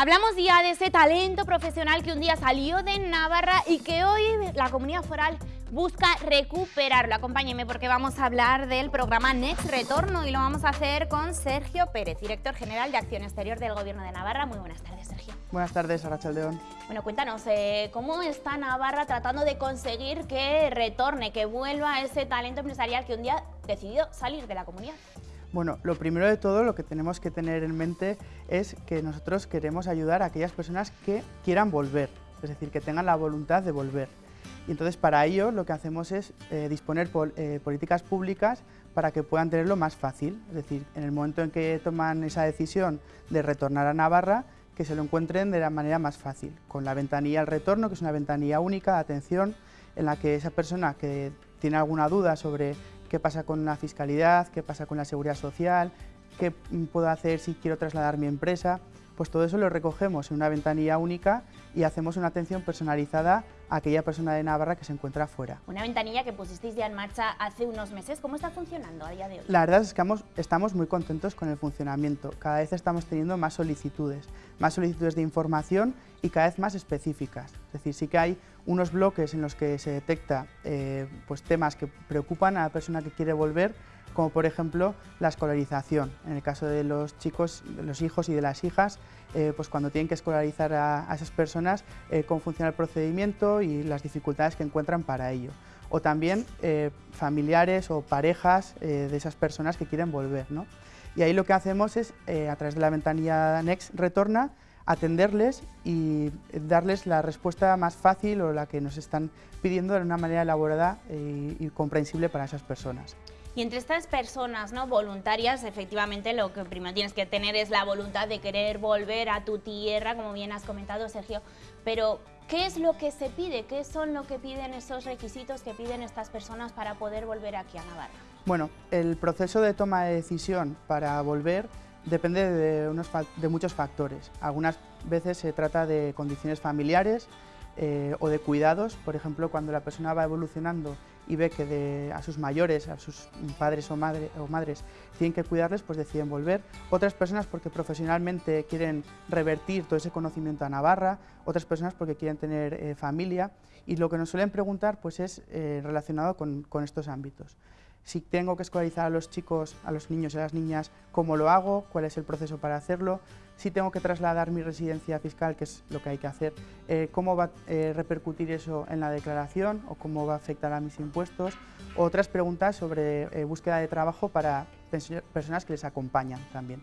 Hablamos ya de ese talento profesional que un día salió de Navarra y que hoy la comunidad foral busca recuperarlo. Acompáñeme porque vamos a hablar del programa Next Retorno y lo vamos a hacer con Sergio Pérez, director general de Acción Exterior del Gobierno de Navarra. Muy buenas tardes, Sergio. Buenas tardes, Arachel León. Bueno, cuéntanos, eh, ¿cómo está Navarra tratando de conseguir que retorne, que vuelva ese talento empresarial que un día decidió salir de la comunidad? Bueno, lo primero de todo, lo que tenemos que tener en mente es que nosotros queremos ayudar a aquellas personas que quieran volver, es decir, que tengan la voluntad de volver. Y entonces para ello lo que hacemos es eh, disponer eh, políticas públicas para que puedan tenerlo más fácil, es decir, en el momento en que toman esa decisión de retornar a Navarra, que se lo encuentren de la manera más fácil, con la ventanilla al retorno, que es una ventanilla única de atención, en la que esa persona que tiene alguna duda sobre qué pasa con la fiscalidad, qué pasa con la seguridad social, qué puedo hacer si quiero trasladar mi empresa, pues todo eso lo recogemos en una ventanilla única y hacemos una atención personalizada a aquella persona de Navarra que se encuentra fuera. Una ventanilla que pusisteis ya en marcha hace unos meses. ¿Cómo está funcionando a día de hoy? La verdad es que estamos muy contentos con el funcionamiento. Cada vez estamos teniendo más solicitudes, más solicitudes de información y cada vez más específicas. Es decir, sí que hay unos bloques en los que se detecta eh, pues temas que preocupan a la persona que quiere volver, como por ejemplo la escolarización. En el caso de los chicos, los hijos y de las hijas, eh, pues cuando tienen que escolarizar a, esas personas, eh, cómo funciona el procedimiento y las dificultades que encuentran para ello. O también familiares o parejas de esas personas que quieren volver. ¿no? Y ahí lo que hacemos es, a través de la ventanilla Next Retorna, atenderles y darles la respuesta más fácil o la que nos están pidiendo de una manera elaborada y, comprensible para esas personas. Y entre estas personas ¿no? voluntarias, efectivamente lo que primero tienes que tener es la voluntad de querer volver a tu tierra, como bien has comentado Sergio, pero ¿qué es lo que se pide? ¿Qué son lo que piden esos requisitos que piden estas personas para poder volver aquí a Navarra? Bueno, el proceso de toma de decisión para volver depende de, muchos factores. Algunas veces se trata de condiciones familiares eh, o de cuidados, por ejemplo, cuando la persona va evolucionando y ve que a sus mayores, a sus padres o, o madres, tienen que cuidarles, pues deciden volver. Otras personas porque profesionalmente quieren revertir todo ese conocimiento a Navarra, otras personas porque quieren tener eh, familia y lo que nos suelen preguntar pues es eh, relacionado con estos ámbitos si tengo que escolarizar a los chicos, a los niños y a las niñas, cómo lo hago, cuál es el proceso para hacerlo, si tengo que trasladar mi residencia fiscal, que es lo que hay que hacer, eh, cómo va a eh, repercutir eso en la declaración o cómo va a afectar a mis impuestos, otras preguntas sobre eh, búsqueda de trabajo para personas que les acompañan también.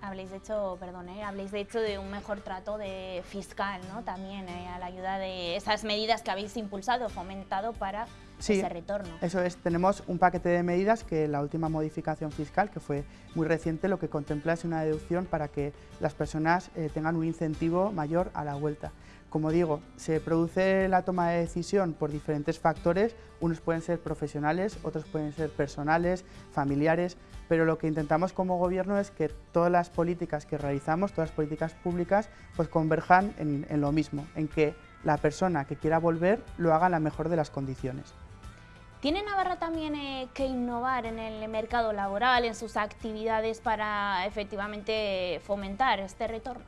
Habléis, de hecho, perdón, habléis de hecho de un mejor trato de fiscal, ¿no? También a la ayuda de esas medidas que habéis impulsado, fomentado para sí, ese retorno. Eso es, tenemos un paquete de medidas que la última modificación fiscal, que fue muy reciente, lo que contempla es una deducción para que las personas eh, tengan un incentivo mayor a la vuelta. Como digo, se produce la toma de decisión por diferentes factores, unos pueden ser profesionales, otros pueden ser personales, familiares, pero lo que intentamos como gobierno es que todas las políticas que realizamos, todas las políticas públicas, pues converjan en, en lo mismo, en que la persona que quiera volver lo haga en la mejor de las condiciones. ¿Tiene Navarra también eh, que innovar en el mercado laboral, en sus actividades para efectivamente fomentar este retorno?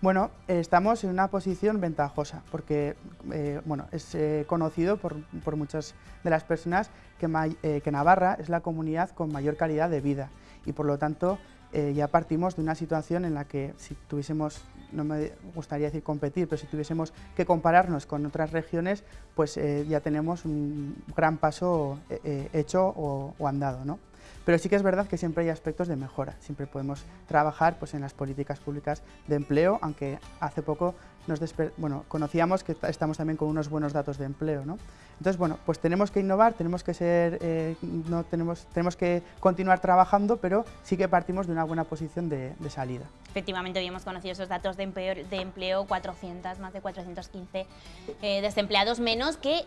Bueno, estamos en una posición ventajosa porque eh, bueno, es eh, conocido por, muchas de las personas que, que Navarra es la comunidad con mayor calidad de vida y por lo tanto ya partimos de una situación en la que si tuviésemos no me gustaría decir competir, pero si tuviésemos que compararnos con otras regiones, pues eh, ya tenemos un gran paso eh, eh, hecho o, o andado. ¿no? Pero sí que es verdad que siempre hay aspectos de mejora, siempre podemos trabajar pues, en las políticas públicas de empleo, aunque hace poco nos bueno, conocíamos que estamos también con unos buenos datos de empleo. ¿no? Entonces, bueno, pues tenemos que innovar, tenemos que, ser, eh, no tenemos, tenemos que continuar trabajando, pero sí que partimos de una buena posición de, salida. Efectivamente, hoy hemos conocido esos datos de empleo, de empleo 400, más de 415 eh, desempleados menos que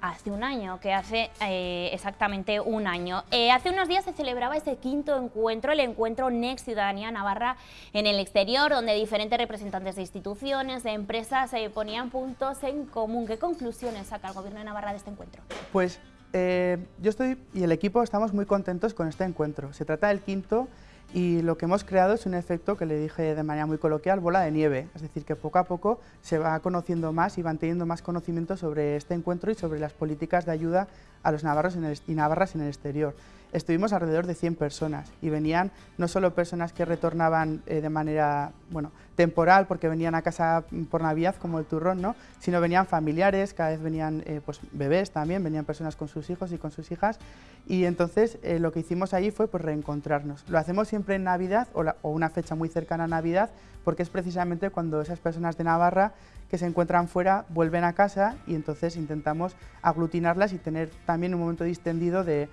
hace un año, que hace eh, exactamente un año. hace unos días se celebraba ese quinto encuentro, el encuentro Next Ciudadanía Navarra en el exterior, donde diferentes representantes de instituciones, de empresas se ponían puntos en común. ¿Qué conclusiones saca el Gobierno de Navarra de este encuentro? Pues eh, yo estoy y el equipo estamos muy contentos con este encuentro. Se trata del quinto y lo que hemos creado es un efecto que le dije de manera muy coloquial, bola de nieve, es decir, que poco a poco se va conociendo más y van teniendo más conocimiento sobre este encuentro y sobre las políticas de ayuda a los navarros y navarras en el exterior estuvimos alrededor de 100 personas y venían no solo personas que retornaban eh, de manera bueno, temporal porque venían a casa por Navidad como el turrón, ¿no? sino venían familiares, cada vez venían eh, pues, bebés también, venían personas con sus hijos y con sus hijas y entonces eh, lo que hicimos allí fue pues, reencontrarnos. Lo hacemos siempre en Navidad o una fecha muy cercana a Navidad porque es precisamente cuando esas personas de Navarra que se encuentran fuera vuelven a casa y entonces intentamos aglutinarlas y tener también un momento distendido de,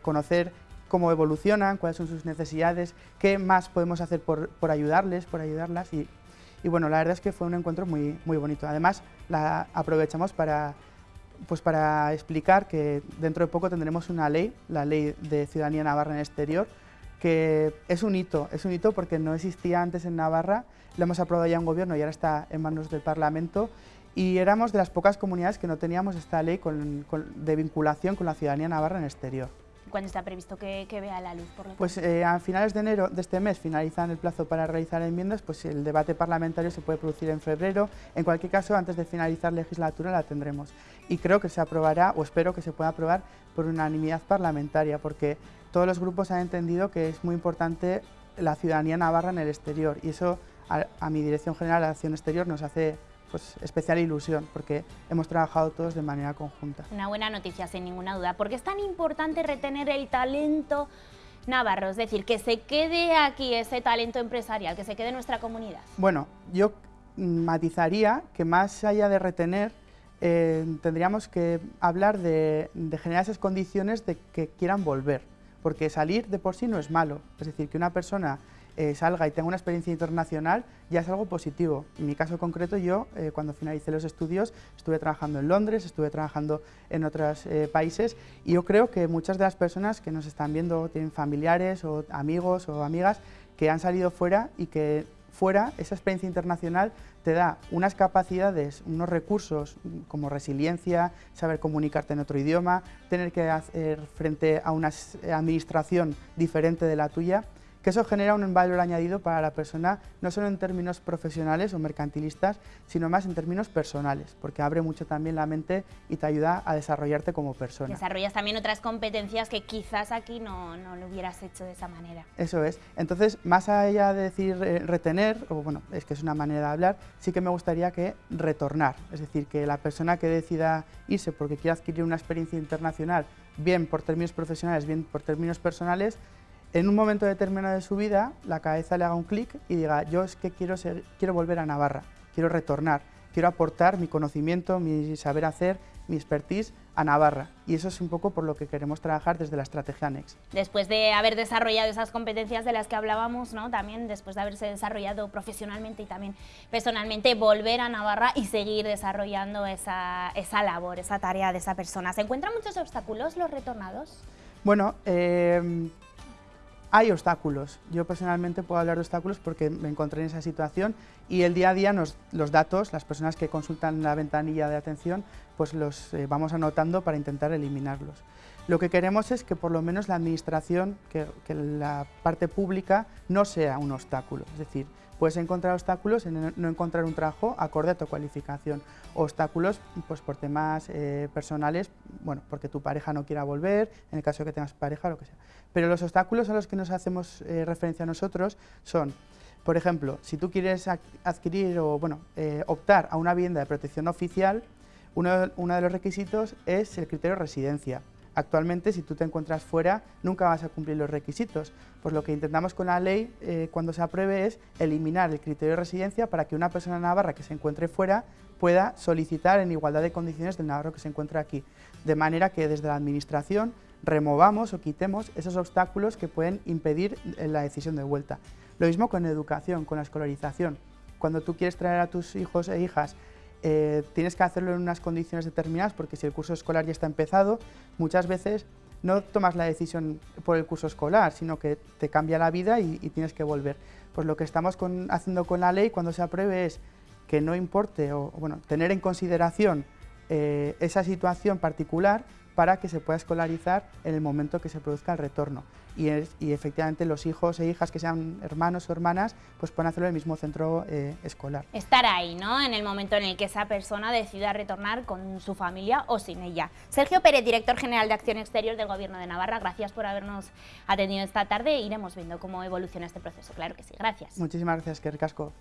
conocer cómo evolucionan, cuáles son sus necesidades, qué más podemos hacer por, ayudarles, por ayudarlas y, bueno, la verdad es que fue un encuentro muy, muy bonito. Además, la aprovechamos para, pues para explicar que dentro de poco tendremos una ley, la Ley de Ciudadanía Navarra en Exterior, que es un hito, es un hito porque no existía antes en Navarra, lo hemos aprobado ya en gobierno y ahora está en manos del Parlamento y éramos de las pocas comunidades que no teníamos esta ley de vinculación con la ciudadanía navarra en exterior. ¿Cuándo está previsto que, vea la luz? Por pues eh, a finales de enero de este mes finalizan el plazo para realizar enmiendas, pues el debate parlamentario se puede producir en febrero. En cualquier caso, antes de finalizar la legislatura la tendremos. Y creo que se aprobará, o espero que se pueda aprobar por unanimidad parlamentaria, porque todos los grupos han entendido que es muy importante la ciudadanía navarra en el exterior y eso a, mi Dirección General de Acción Exterior nos hace pues, especial ilusión porque hemos trabajado todos de manera conjunta. Una buena noticia, sin ninguna duda, porque es tan importante retener el talento navarro, es decir, que se quede aquí ese talento empresarial, que se quede en nuestra comunidad. Bueno, yo matizaría que más allá de retener, eh, tendríamos que hablar de, de generar esas condiciones de que quieran volver porque salir de por sí no es malo, es decir, que una persona eh, salga y tenga una experiencia internacional ya es algo positivo. En mi caso concreto, yo eh, cuando finalicé los estudios estuve trabajando en Londres, estuve trabajando en otros eh, países y yo creo que muchas de las personas que nos están viendo tienen familiares o amigos o amigas que han salido fuera y que fuera esa experiencia internacional te da unas capacidades, unos recursos como resiliencia, saber comunicarte en otro idioma, tener que hacer frente a una administración diferente de la tuya que eso genera un valor añadido para la persona, no solo en términos profesionales o mercantilistas, sino más en términos personales, porque abre mucho también la mente y te ayuda a desarrollarte como persona. Desarrollas también otras competencias que quizás aquí no, no lo hubieras hecho de esa manera. Eso es. Entonces, más allá de decir eh, retener, o bueno, es que es una manera de hablar, sí que me gustaría que retornar, es decir, que la persona que decida irse porque quiere adquirir una experiencia internacional, bien por términos profesionales, bien por términos personales, en un momento determinado de su vida la cabeza le haga un clic y diga, yo es que quiero, quiero volver a Navarra, quiero retornar, quiero aportar mi conocimiento, mi saber hacer, mi expertise a Navarra. Y eso es un poco por lo que queremos trabajar desde la estrategia ANEX. Después de haber desarrollado esas competencias de las que hablábamos, ¿no? también después de haberse desarrollado profesionalmente y también personalmente, volver a Navarra y seguir desarrollando esa, esa labor, esa tarea de esa persona. ¿Se encuentran muchos obstáculos los retornados? Bueno, eh, hay obstáculos. Yo personalmente puedo hablar de obstáculos porque me encontré en esa situación y el día a día los datos, las personas que consultan la ventanilla de atención, pues los eh, vamos anotando para intentar eliminarlos. Lo que queremos es que por lo menos la administración, que, la parte pública no sea un obstáculo. Es decir, puedes encontrar obstáculos en no encontrar un trabajo acorde a tu cualificación. Obstáculos pues, por temas eh, personales, bueno, porque tu pareja no quiera volver, en el caso de que tengas pareja, lo que sea. Pero los obstáculos a los que nos hacemos eh, referencia nosotros son, por ejemplo, si tú quieres adquirir o bueno, eh, optar a una vivienda de protección oficial, uno, de los requisitos es el criterio de residencia. Actualmente, si tú te encuentras fuera, nunca vas a cumplir los requisitos. Pues lo que intentamos con la ley, eh, cuando se apruebe, es eliminar el criterio de residencia para que una persona navarra que se encuentre fuera pueda solicitar en igualdad de condiciones del navarro que se encuentra aquí. De manera que desde la Administración removamos o quitemos esos obstáculos que pueden impedir eh, la decisión de vuelta. Lo mismo con educación, con la escolarización. Cuando tú quieres traer a tus hijos e hijas eh, tienes que hacerlo en unas condiciones determinadas porque si el curso escolar ya está empezado, muchas veces no tomas la decisión por el curso escolar, sino que te cambia la vida y, tienes que volver. Pues lo que estamos haciendo con la ley cuando se apruebe es que no importe, o bueno, tener en consideración eh, esa situación particular para que se pueda escolarizar en el momento que se produzca el retorno. Y, efectivamente los hijos e hijas que sean hermanos o hermanas pues pueden hacerlo en el mismo centro eh, escolar. Estar ahí, ¿no? En el momento en el que esa persona decida retornar con su familia o sin ella. Sergio Pérez, director general de Acción Exterior del Gobierno de Navarra, gracias por habernos atendido esta tarde. Iremos viendo cómo evoluciona este proceso, claro que sí. Gracias. Muchísimas gracias, Kerkasco.